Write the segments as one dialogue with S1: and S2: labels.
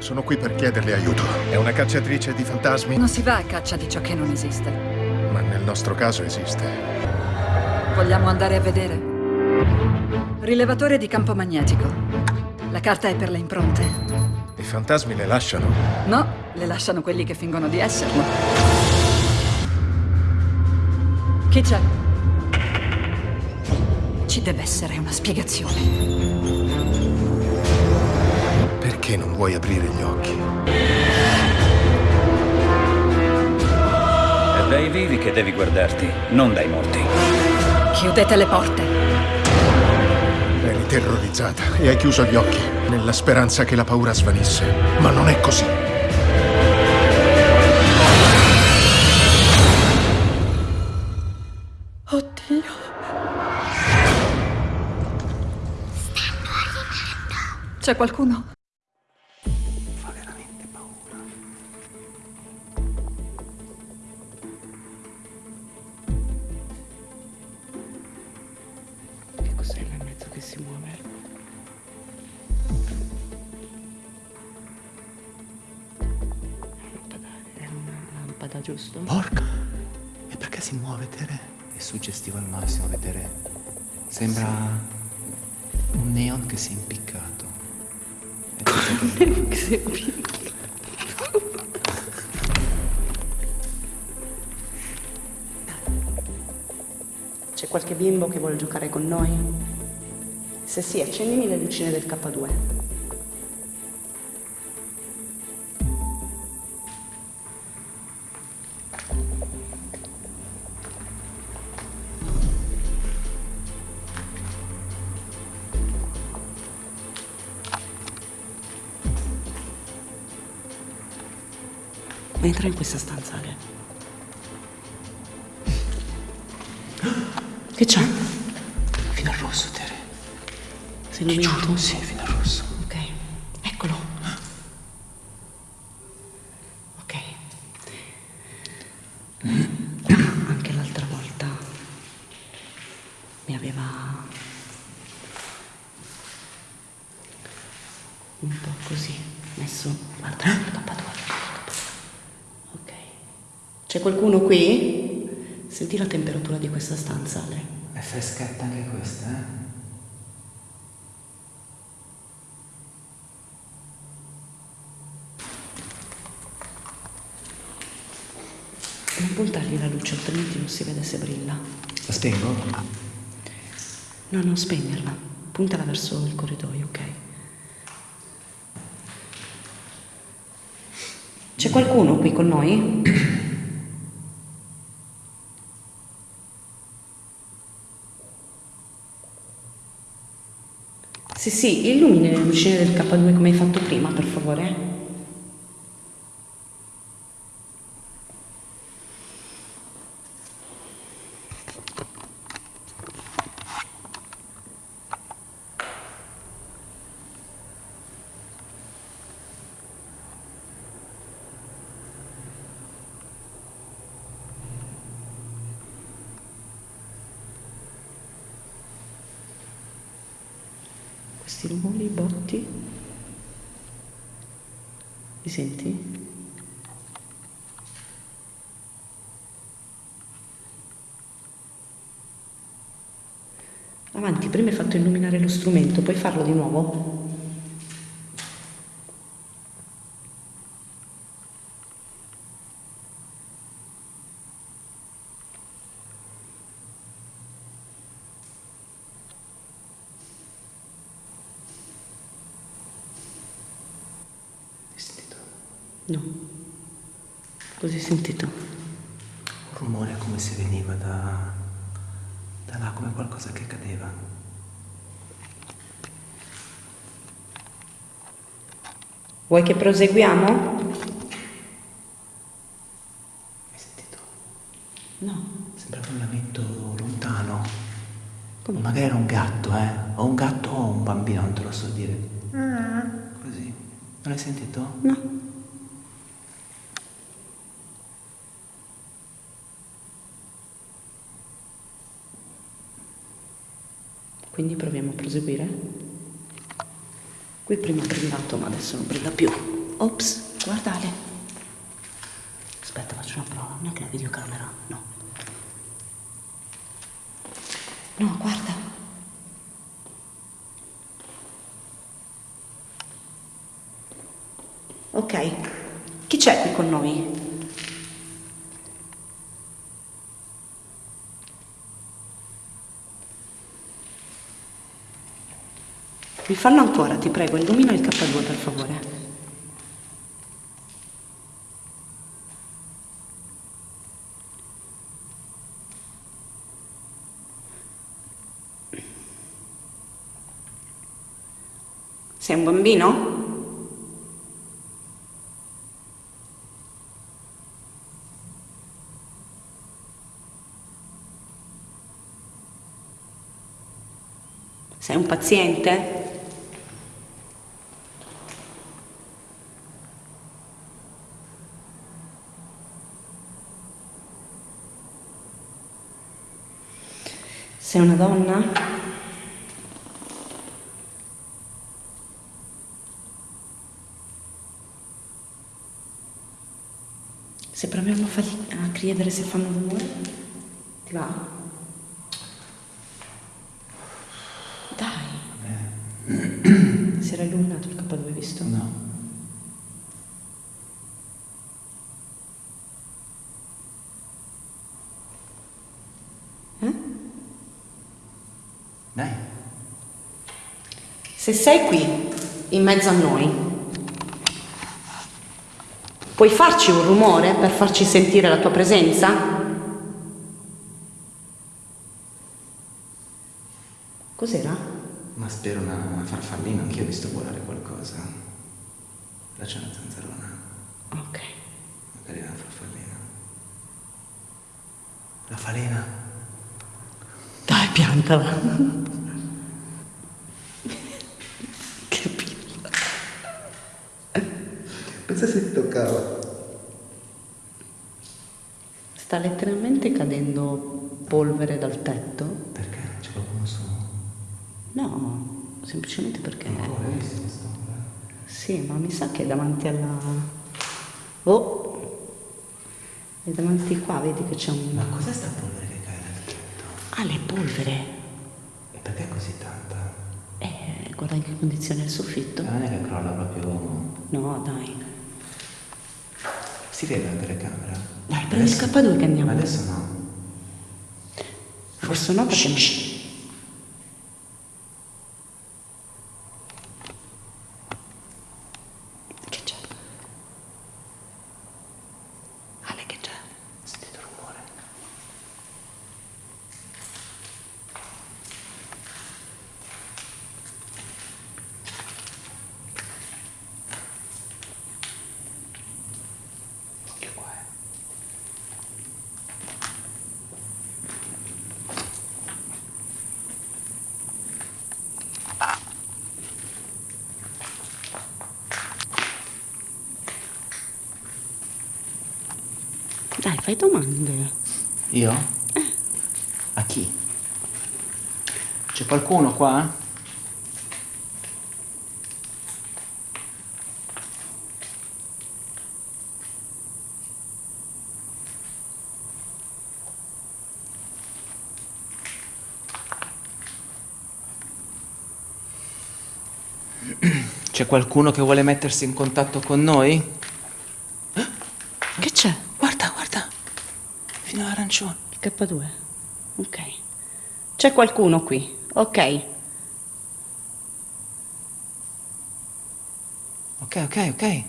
S1: Sono qui per chiederle aiuto. È una cacciatrice di fantasmi?
S2: Non si va a caccia di ciò che non esiste.
S1: Ma nel nostro caso esiste.
S2: Vogliamo andare a vedere? Rilevatore di campo magnetico. La carta è per le impronte.
S1: I fantasmi le lasciano?
S2: No, le lasciano quelli che fingono di esserlo. Chi c'è? Ci deve essere una spiegazione.
S1: Perché non vuoi aprire gli occhi?
S3: È dai vivi che devi guardarti, non dai morti.
S2: Chiudete le porte.
S1: Eri terrorizzata e hai chiuso gli occhi nella speranza che la paura svanisse. Ma non è così.
S2: Oddio. C'è qualcuno?
S4: Porca! E perché si muove, Tere? È suggestivo al massimo vedere. Sembra un neon che si è impiccato.
S5: che si è impiccato. C'è qualche bimbo che vuole giocare con noi? Se sì, accendimi le lucine del K2. Entra in questa stanza, Ale. Che c'è?
S4: Fino al rosso, Tere.
S5: Sei illuminato?
S4: Sì, fino al rosso.
S5: Ok, eccolo. Ok. Anche l'altra volta mi aveva un po' così messo, guarda, guarda, c'è qualcuno qui? Senti la temperatura di questa stanza, Ale.
S4: È freschetta anche questa, eh?
S5: Non puntargli la luce, altrimenti non si vede se brilla.
S4: La spengo?
S5: No, non spegnerla. Puntala verso il corridoio, ok? C'è qualcuno qui con noi? Sì, sì, illumini le lucine del K2 come hai fatto prima, per favore. Questi rumori, botti. Li senti? Avanti, prima hai fatto illuminare lo strumento, puoi farlo di nuovo? No. Cosa hai sentito?
S4: Un rumore come se veniva da, da là, come qualcosa che cadeva.
S5: Vuoi che proseguiamo?
S4: Hai sentito?
S5: No.
S4: Sembrava un lamento lontano. Come? Magari era un gatto, eh? O un gatto o un bambino, non te lo so dire. Ah. Così. Non l'hai sentito?
S5: No. Quindi proviamo a proseguire. Qui prima ha brillato, ma adesso non brilla più. Ops, guarda Ale. Aspetta, faccio una prova. Neanche la videocamera. No. No, guarda. Ok. Chi c'è qui con noi? Mi fallo ancora, ti prego, illumina il K2 per favore. Sei un bambino? Sei un paziente? Sei una donna? Se proviamo a, fargli, a chiedere se fanno rumore, ti va? Dai. Si era illuminato il K2, visto?
S4: No.
S5: Eh?
S4: Dai.
S5: Se sei qui, in mezzo a noi, puoi farci un rumore per farci sentire la tua presenza? Cos'era?
S4: Ma spero una, una farfallina, anch'io ho visto volare qualcosa. Là c'è una zanzarona.
S5: Ok.
S4: Magari una farfallina. La falena.
S5: Dai, piantala. che pilla.
S4: Pensa se ti toccava.
S5: Sta letteralmente cadendo polvere dal tetto?
S4: Perché? C'è qualcuno su?
S5: No, semplicemente perché... Sì, ma mi sa che è davanti alla... Oh! È davanti qua, vedi che c'è un...
S4: Ma cos'è sta polvere che cade dal tetto?
S5: Ah, le polvere!
S4: E perché così tanta?
S5: Eh, guarda in che condizione è il soffitto.
S4: Ma non è che crolla proprio...
S5: No, dai.
S4: Si vede la telecamera?
S5: Dai, prendi il K2 che andiamo.
S4: Adesso no.
S5: Forse no perché... Che Dai, fai domande.
S4: Io? A chi? C'è qualcuno qua? C'è qualcuno che vuole mettersi in contatto con noi?
S5: Che c'è?
S4: Guarda, guarda. Fino all'arancione.
S5: Il K2. Ok. C'è qualcuno qui. Ok.
S4: Ok, ok, ok.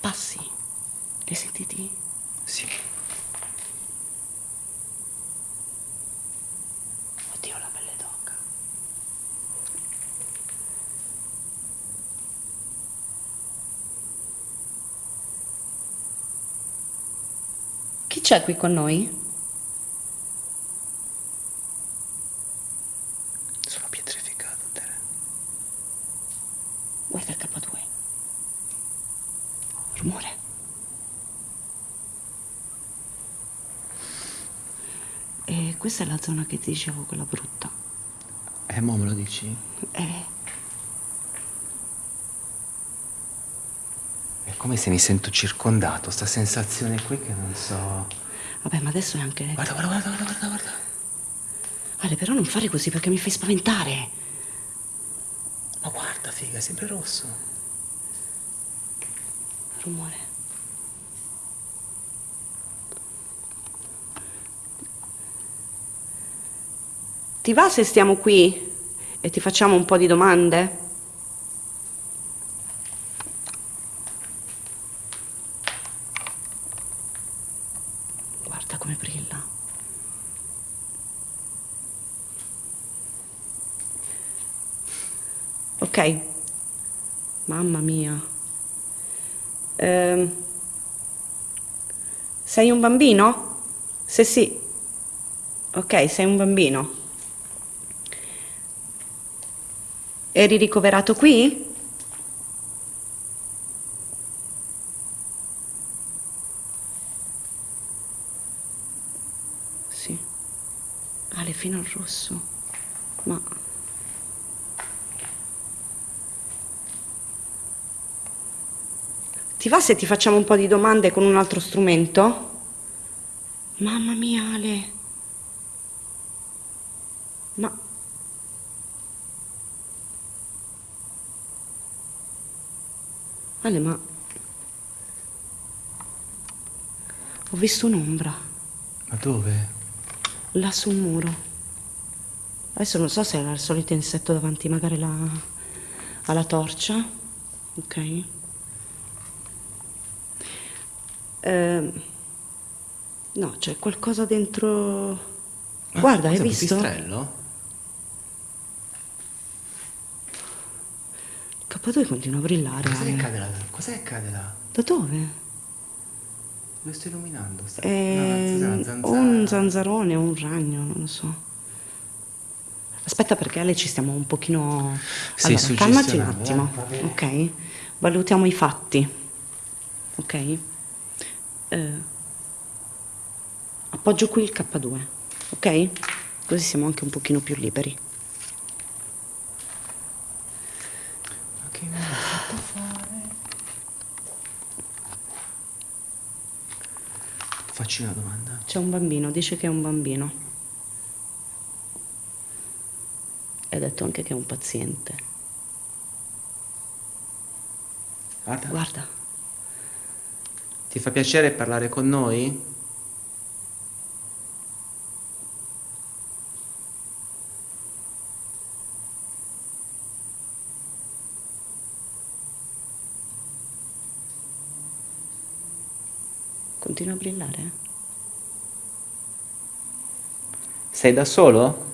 S5: Passi. Li sentiti?
S4: Sì.
S5: Oddio, la pelle d'oca. Chi c'è qui con noi?
S4: Sono pietrificato, Tere.
S5: Guarda il K2. Rumore. E questa è la zona che ti dicevo, quella brutta.
S4: Eh, mo me lo dici?
S5: Eh,
S4: come se mi sento circondato, sta sensazione qui che non so...
S5: vabbè, ma adesso è anche...
S4: Guarda, guarda, guarda, guarda, guarda, guarda.
S5: Ale, però non fare così perché mi fai spaventare.
S4: Ma guarda, figa, è sempre rosso.
S5: Rumore. Ti va se stiamo qui e ti facciamo un po' di domande? Guarda come brilla. Ok. Mamma mia. Ehm, sei un bambino? Se sì. Ok, sei un bambino. Eri ricoverato qui? Sì. Ale fino al rosso. Ma... Ti va se ti facciamo un po' di domande con un altro strumento? Mamma mia, Ale. Ma... Ale, ma... Ho visto un'ombra
S4: Ma dove?
S5: là sul muro. Adesso non so se era il solito insetto davanti magari la... alla torcia. Ok. Ehm, no, c'è qualcosa dentro. Guarda, hai
S4: Cos'è, un
S5: visto?
S4: pipistrello?
S5: Il K2 continua a brillare.
S4: Cos'è che cade là? Cos'è che cade là?
S5: Da dove?
S4: Lo sto illuminando. Sta...
S5: È
S4: una
S5: o
S4: zanzara.
S5: un zanzarone o un ragno, non lo so. Aspetta perché Ale ci stiamo un pochino...
S4: Sì,
S5: allora, calmaci un attimo,
S4: eh,
S5: ok? Valutiamo i fatti, ok? Eh, appoggio qui il K2, ok? Così siamo anche un pochino più liberi.
S4: Ma che mi hai fatto fare? Facci una domanda.
S5: C'è un bambino, dice che è un bambino. E ha detto anche che è un paziente.
S4: Guarda.
S5: Guarda,
S4: Ti fa piacere parlare con noi?
S5: continua a brillare.
S4: Sei da solo?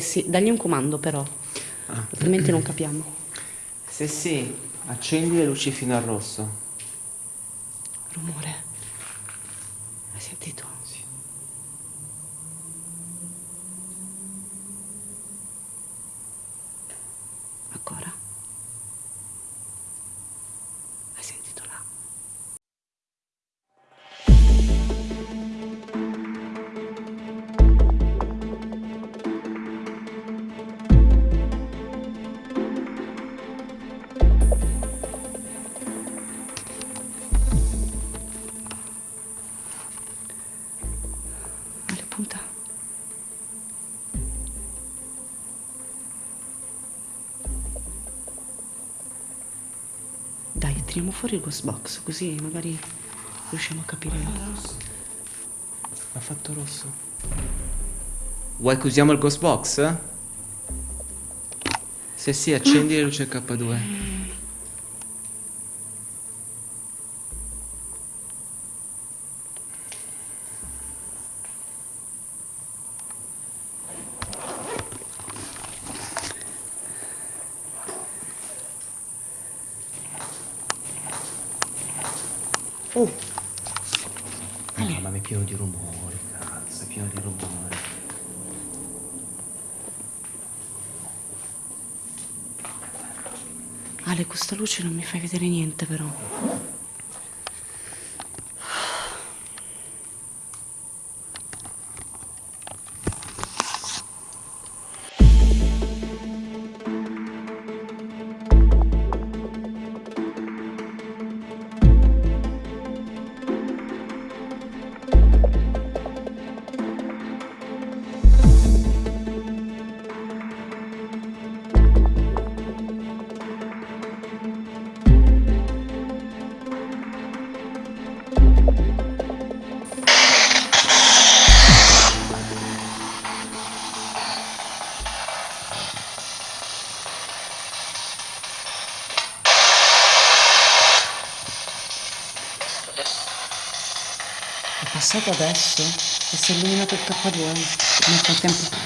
S5: Se sì, dagli un comando però, altrimenti non capiamo.
S4: Se sì, accendi le luci fino al rosso.
S5: Rumore. Tiriamo fuori il ghost box, così magari riusciamo a capire.
S4: Ha fatto rosso. Vuoi che usiamo il ghost box? Se sì, accendi le luci K2. pieno di rumori, cazzo, è pieno di rumori.
S5: Ale, questa luce non mi fai vedere niente però. È passato adesso e si è illuminato il K2. Nel frattempo.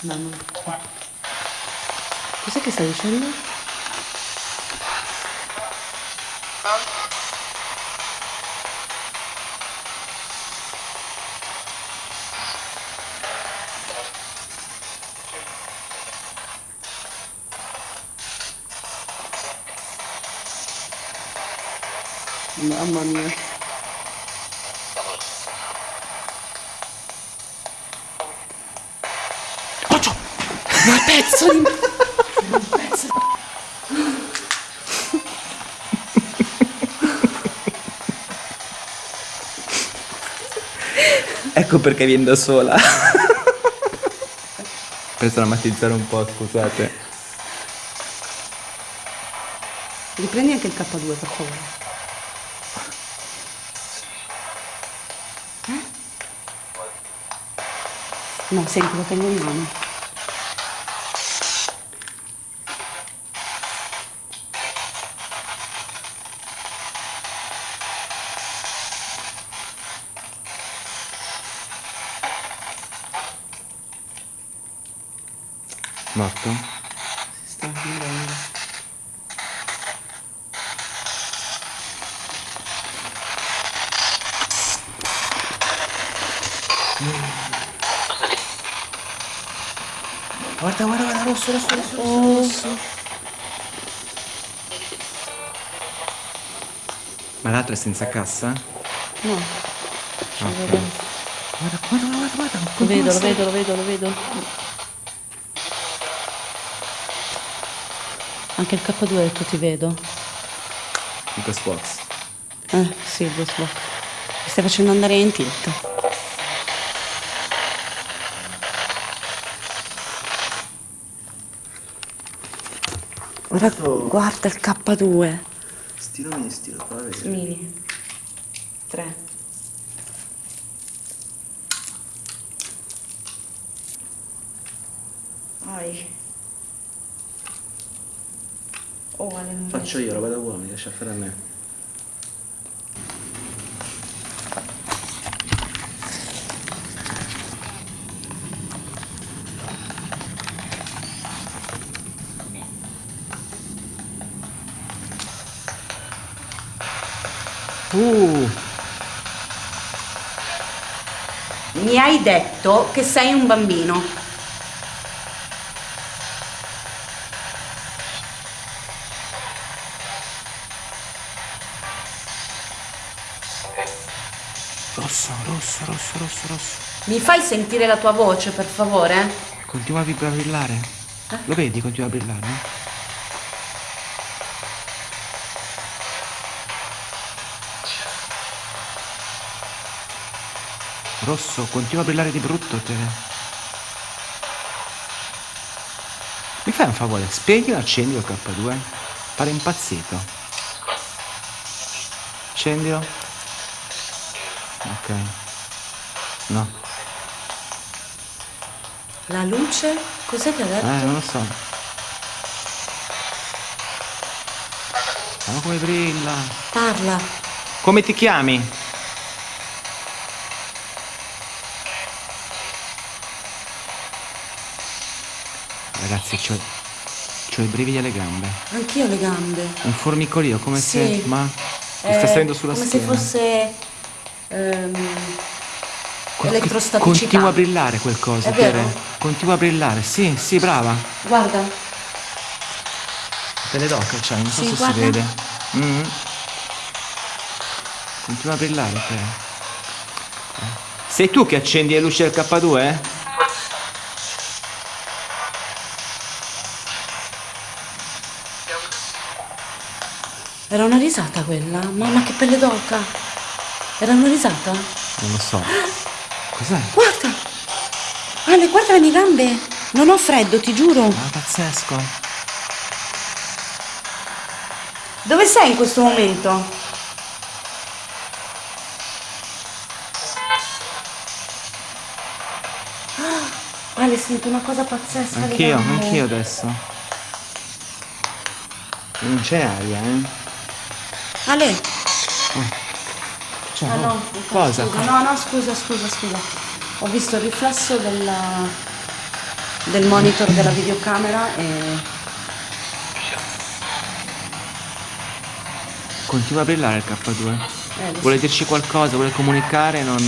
S5: No, no. Cos'è che stai dicendo? Mamma mia. Pezzo di...
S4: Ecco perché viene da sola. per drammatizzare un po', scusate.
S5: Riprendi anche il K2, per favore. Eh? No, senti, lo tengo in mano.
S4: Morto?
S5: Si sta muovendo.
S4: Guarda, guarda, guarda, rosso, rosso, rosso, rosso, rosso. Ma l'altro è senza cassa?
S5: No,
S4: Ah, ok. Guarda, guarda, guarda, guarda.
S5: lo vedo, lo vedo, lo vedo, lo vedo. Anche il K2 ha detto ti vedo.
S4: Il Box.
S5: Eh, sì, il Ghost Box. Mi stai facendo andare in tilt. Guarda, guarda il K2.
S4: Stilo mini, stilo qua, vedi?
S5: Mini. 3. Ai. Oh, Ale, non
S4: Faccio io, roba da uomini, lascia fare a me. Uh,
S5: Mi hai detto che sei un bambino.
S4: Rosso.
S5: Mi fai sentire la tua voce, per favore?
S4: Continua a brillare. Lo vedi? Continua a brillare. eh? Rosso, continua a brillare di brutto te. Mi fai un favore, spegni e accendi il K2? Pare impazzito. Accendilo. Ok. No.
S5: La luce? Cos'è che ha detto?
S4: Eh, non lo so. Ma come brilla.
S5: Parla.
S4: Come ti chiami? Ragazzi, c'ho, c'ho i brividi alle gambe.
S5: Anch'io le gambe.
S4: Un formicolio, come
S5: Sì.
S4: se... Ma... Mi
S5: Eh,
S4: sta salendo sulla
S5: come
S4: schiena.
S5: se fosse
S4: Co-
S5: elettrostaticità.
S4: Continua a brillare quel coso,
S5: È vero?
S4: Tere. Continua a brillare. Sì, sì, brava.
S5: Guarda,
S4: Pelle d'oca c'hai, non so
S5: Sì,
S4: se
S5: guarda.
S4: si vede. Mm. Continua a brillare te. Eh. Sei tu che accendi le luci del K2? Eh?
S5: Era una risata quella? Mamma che pelle d'oca! Era una risata?
S4: Non lo so. Cos'è?
S5: Guarda! Ale, guarda le mie gambe! Non ho freddo, ti giuro!
S4: Ah, pazzesco.
S5: Dove sei in questo momento? Ah, Ale, sento una cosa pazzesca.
S4: Anch'io, anch'io adesso. Non c'è aria, eh?
S5: Ale!
S4: Cioè,
S5: Ah, no,
S4: cosa?
S5: Scusa, no, no, scusa, scusa, scusa. Ho visto il riflesso della- del monitor della videocamera e...
S4: Continua a brillare il K2.
S5: eh,
S4: Vuole dirci qualcosa, vuole comunicare, non...